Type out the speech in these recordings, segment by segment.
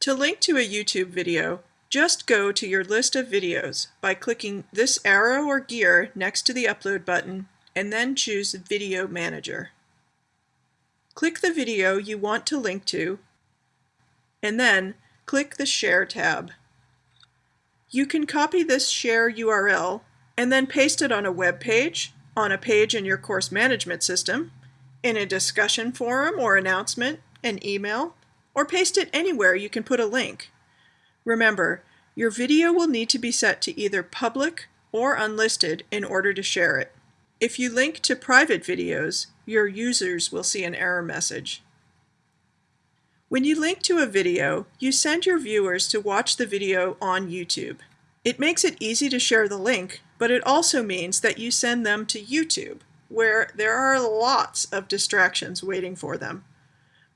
To link to a YouTube video, just go to your list of videos by clicking this arrow or gear next to the upload button and then choose Video Manager. Click the video you want to link to and then click the Share tab. You can copy this share URL and then paste it on a web page, on a page in your course management system, in a discussion forum or announcement, an email, or paste it anywhere you can put a link. Remember, your video will need to be set to either public or unlisted in order to share it. If you link to private videos, your users will see an error message. When you link to a video, you send your viewers to watch the video on YouTube. It makes it easy to share the link, but it also means that you send them to YouTube, where there are lots of distractions waiting for them.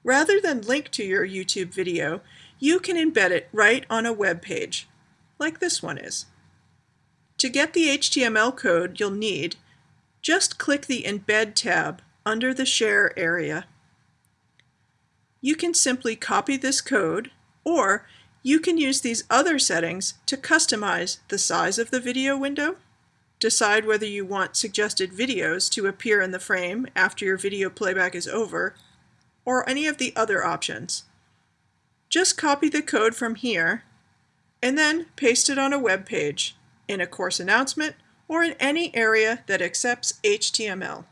Rather than link to your YouTube video, you can embed it right on a web page, like this one is. To get the HTML code you'll need, just click the Embed tab under the Share area. You can simply copy this code, or you can use these other settings to customize the size of the video window, decide whether you want suggested videos to appear in the frame after your video playback is over, or any of the other options. Just copy the code from here and then paste it on a web page, in a course announcement, or in any area that accepts HTML.